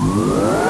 Música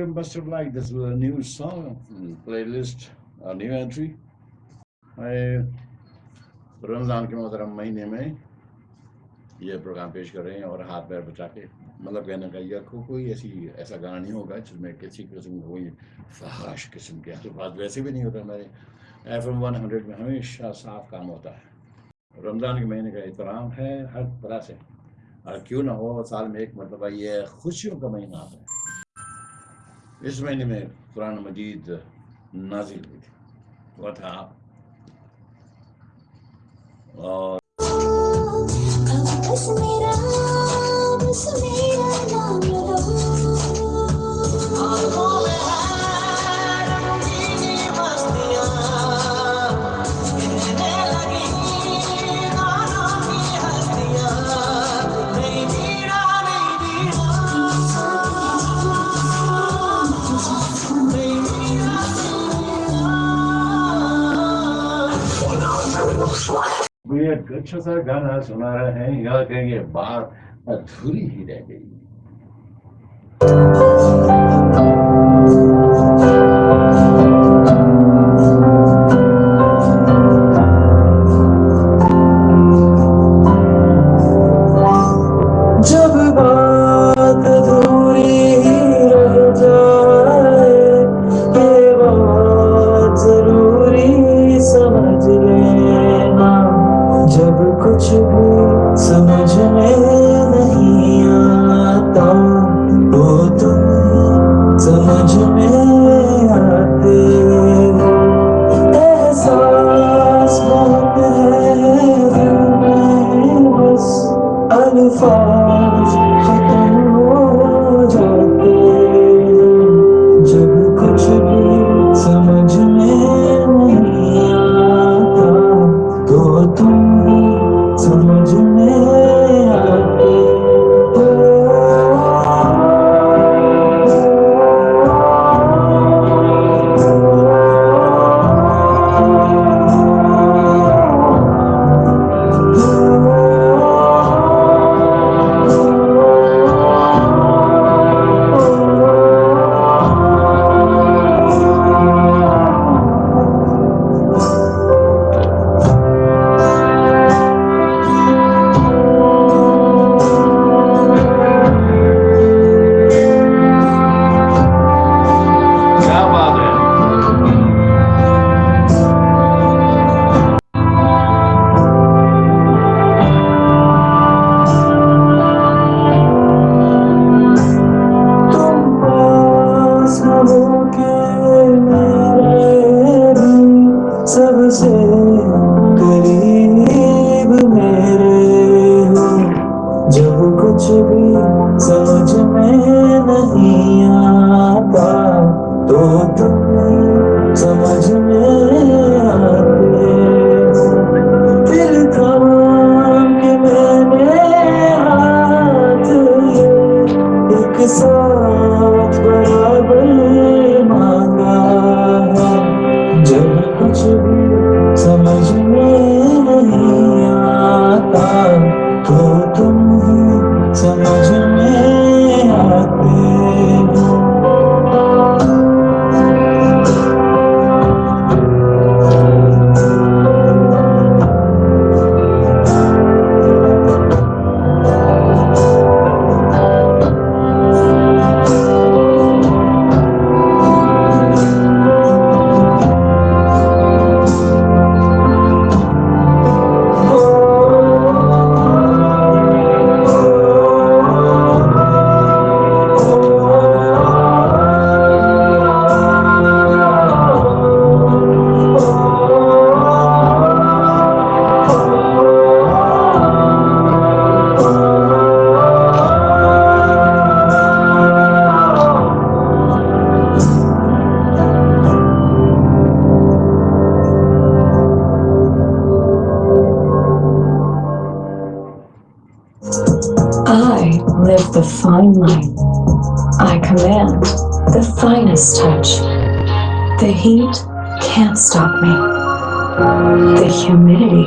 you must have liked this was a new song playlist, a new entry. I رمضان کے محترم مہینے میں یہ پروگرام پیش کر رہے ہیں اور ہاتھ پیر بچا کے مطلب کہنے کا یہ کوئی ایسی ایسا گانا نہیں ہوگا جس میں کسی قسم کوئی فحاش قسم کے الفاظ ویسے بھی نہیں ہوتا ہمارے ایف ایم ون ہنڈریڈ میں ہمیشہ صاف کام ہوتا ہے رمضان کے مہینے کا احترام ہے ہر طرح سے اور کیوں نہ ہو سال میں ایک مرتبہ یہ خوشیوں کا مہینہ آتا ہے اس مہینے میں قرآن مجید نازل ہوئی تھی تھا اور ایک اچھا سا گانا سنا رہے ہیں یا کہ یہ بات ادھوری ہی رہ گئی۔ جب کچھ بھی سمجھ میں نہیں آتا تو تم سمجھ میں آتے ہو احساس بہت ہے کچھ بھی سمجھ میں نہیں آتا۔ تو تم سمجھ میں آتے۔ the fine line. I command the finest touch. The heat can't stop me. The humidity.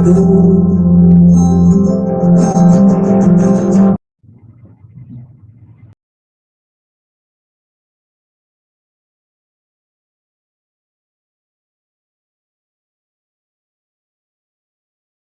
amado.